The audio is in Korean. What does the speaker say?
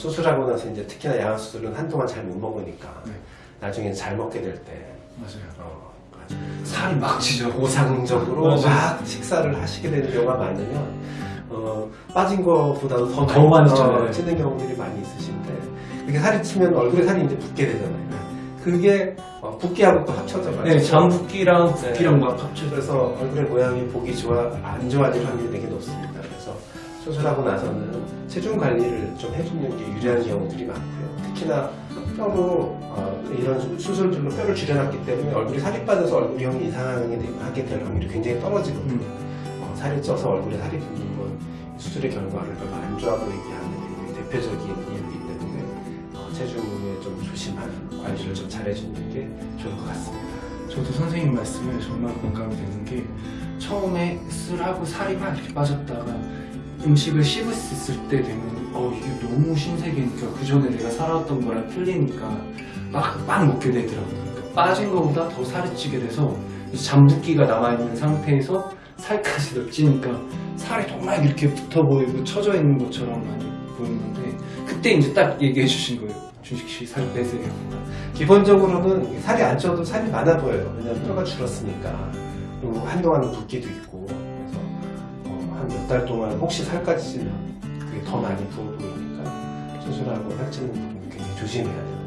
수술하고 나서 이제 특히나 양악 수술은 한동안 잘 못 먹으니까 네. 나중에 잘 먹게 될 때 맞아요. 어, 살이 막 찌죠. 보상적으로 맞아요. 막 식사를 하시게 되는 경우가 많으면 어, 빠진 것보다도 더, 더 많이 어. 찌는 경우들이 많이 있으신데 이렇게 살이 찌면 얼굴에 살이 이제 붙게 되잖아요. 그게 어, 붓기하고 또 합쳐져가지고 네, 잠붓기랑 붓기랑 막 합쳐서 그래서 얼굴의 모양이 보기 좋아 안 좋아질 확률이 되게 높습니다. 그래서 수술하고 나서는 체중 관리를 좀 해주는 게 유리한 경우들이 많고요. 특히나 뼈로 어, 이런 수- 수술들로 뼈를 줄여놨기 때문에 얼굴이 살이 빠져서 얼굴형이 이상하게 될 확률이 굉장히 떨어지거든요. 음. 어, 살이 쪄서 얼굴에 살이 붙는 건 수술의 결과를 별로 안 좋아 보이게 하는 대표적인 이유이기 때문에 어, 체중에 좀 조심하는 관리를 좀 잘해주는 게 좋을 것 같습니다. 저도 선생님 말씀에 정말 공감이 되는 게 처음에 술하고 살이 막 이렇게 빠졌다가 음식을 씹었을 때 되면 어 이게 너무 신세계니까 그 전에 내가 살아왔던 거랑 틀리니까 막, 막 먹게 되더라고요 그러니까 빠진 거보다 더 살이 찌게 돼서 잠붓기가 남아있는 상태에서 살까지 더 찌니까 살이 정말 이렇게 붙어 보이고 처져 있는 것처럼 많이 보이는데 그때 이제 딱 얘기해 주신 거예요 준식 씨 살 빼세요 기본적으로는 살이 안 쪄도 살이 많아 보여요. 왜냐면 뼈가 줄었으니까. 그리고 한동안은 붓기도 있고. 몇 달 동안 혹시 살까지 찌면 그게 더 많이 부어 보이니까 수술하고 살찌는 부분 굉장히 조심해야 부분.